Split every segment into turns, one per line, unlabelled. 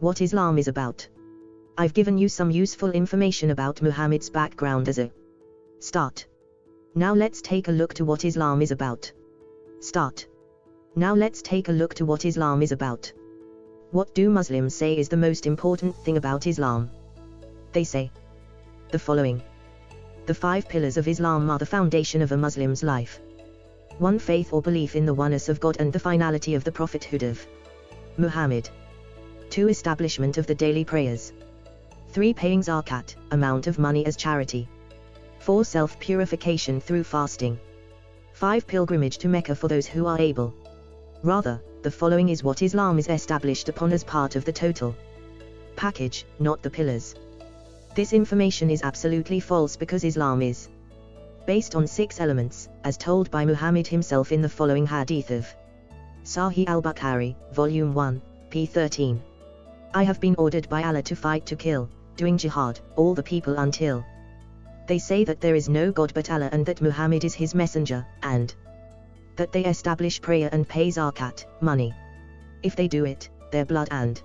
What Islam is about. I've given you some useful information about Muhammad's background as a start. Now let's take a look to what Islam is about. Start. Now let's take a look to what Islam is about. What do Muslims say is the most important thing about Islam? They say the following. The five pillars of Islam are the foundation of a Muslim's life. 1. Faith or belief in the oneness of God and the finality of the prophethood of Muhammad. 2. Establishment of the daily prayers. 3. Paying zakat, amount of money as charity. 4. Self-purification through fasting. 5. Pilgrimage to Mecca for those who are able. Rather, the following is what Islam is established upon as part of the total package, not the pillars. This information is absolutely false because Islam is based on six elements, as told by Muhammad himself in the following hadith of Sahih al-Bukhari, Volume 1, p. 13. I have been ordered by Allah to fight to kill, doing jihad, all the people until they say that there is no God but Allah and that Muhammad is his messenger, and that they establish prayer and pay zakat, money. If they do it, their blood and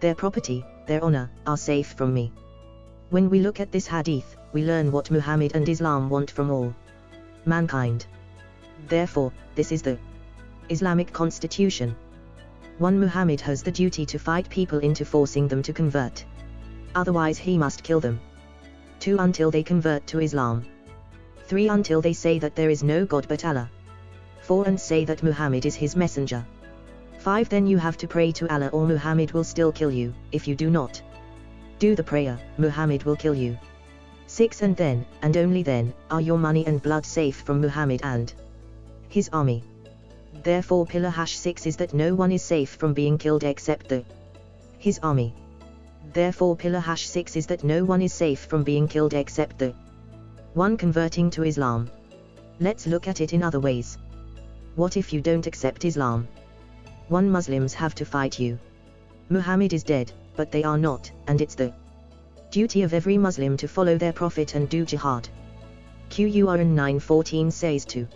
their property, their honor, are safe from me. When we look at this hadith, we learn what Muhammad and Islam want from all mankind. Therefore, this is the Islamic constitution. 1. Muhammad has the duty to fight people into forcing them to convert. Otherwise he must kill them. 2. Until they convert to Islam. 3. Until they say that there is no God but Allah. 4. And say that Muhammad is his messenger. 5. Then you have to pray to Allah or Muhammad will still kill you, if you do not. Do the prayer, Muhammad will kill you. 6. And then, and only then, are your money and blood safe from Muhammad and his army. Therefore pillar hash 6 is that no one is safe from being killed except the his army. Therefore pillar hash 6 is that no one is safe from being killed except the one converting to Islam. Let's look at it in other ways. What if you don't accept Islam? 1. Muslims have to fight you. Muhammad is dead, but they are not, and it's the duty of every Muslim to follow their prophet and do jihad. Qur'an 9.14 says to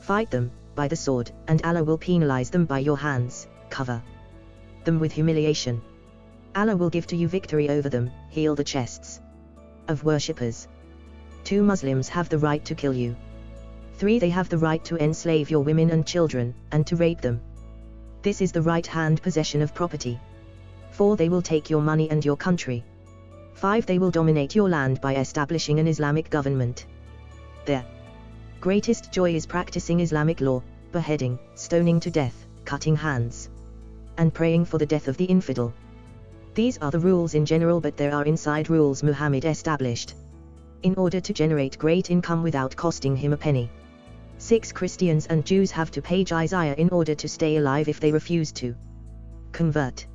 fight them, by the sword, and Allah will penalize them by your hands, cover them with humiliation. Allah will give to you victory over them, heal the chests of worshippers. 2. Muslims have the right to kill you. 3. They have the right to enslave your women and children, and to rape them. This is the right-hand possession of property. 4. They will take your money and your country. 5. They will dominate your land by establishing an Islamic government. Their greatest joy is practicing Islamic law, beheading, stoning to death, cutting hands, and praying for the death of the infidel. These are the rules in general but there are inside rules Muhammad established. In order to generate great income without costing him a penny. 6. Christians and Jews have to pay jizya in order to stay alive if they refuse to convert.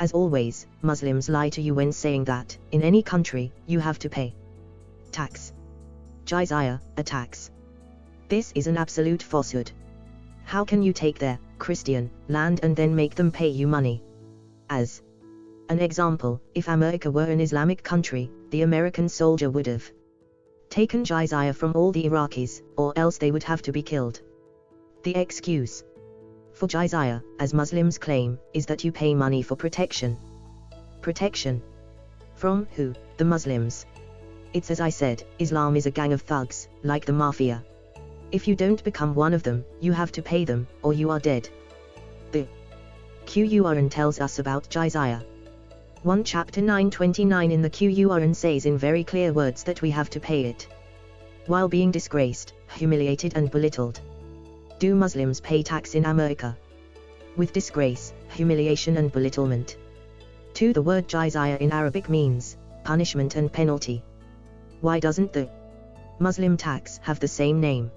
As always, Muslims lie to you when saying that, in any country, you have to pay tax. Jizya, a tax. This is an absolute falsehood. How can you take their Christian land and then make them pay you money? As an example, if America were an Islamic country, the American soldier would have taken jizya from all the Iraqis, or else they would have to be killed. The excuse for jizya, as Muslims claim, is that you pay money for protection. Protection. From who? The Muslims. It's as I said, Islam is a gang of thugs, like the mafia. If you don't become one of them, you have to pay them, or you are dead. The Qur'an tells us about jizya. 1 chapter 929 in the Qur'an says in very clear words that we have to pay it. While being disgraced, humiliated and belittled. Do Muslims pay tax in America? With disgrace, humiliation and belittlement. 2. The word jizya in Arabic means, punishment and penalty. Why doesn't the Muslim tax have the same name?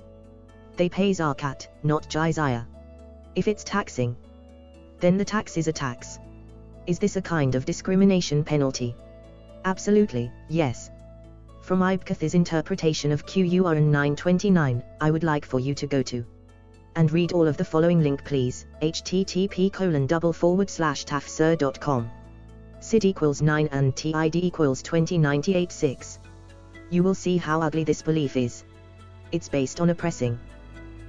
They pay zakat, not jizya. If it's taxing, then the tax is a tax. Is this a kind of discrimination penalty? Absolutely, yes. From Ibn Kathir's interpretation of Qur'an 929, I would like for you to go to and read all of the following link please, http colon double forward slash tafsir.com. SID equals 9 and TID equals 20986. You will see how ugly this belief is. It's based on oppressing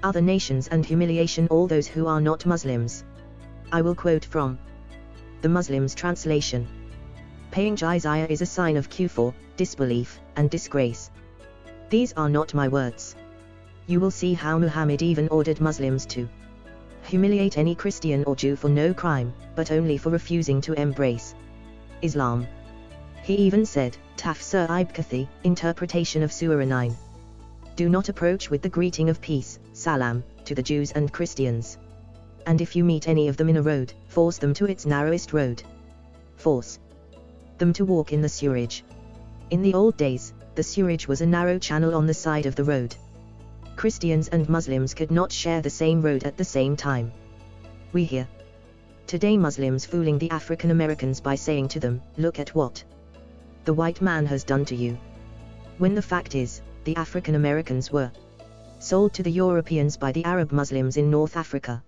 other nations and humiliation all those who are not Muslims. I will quote from the Muslims' translation. Paying jizya is a sign of kufr, disbelief, and disgrace. These are not my words. You will see how Muhammad even ordered Muslims to humiliate any Christian or Jew for no crime, but only for refusing to embrace Islam. He even said, Tafsir Ibn Kathir, interpretation of Surah 9. Do not approach with the greeting of peace, salam, to the Jews and Christians. And if you meet any of them in a road, force them to its narrowest road. Force them to walk in the sewerage. In the old days, the sewerage was a narrow channel on the side of the road. Christians and Muslims could not share the same road at the same time. We hear today Muslims fooling the African Americans by saying to them, look at what the white man has done to you. When the fact is, the African Americans were sold to the Europeans by the Arab Muslims in North Africa.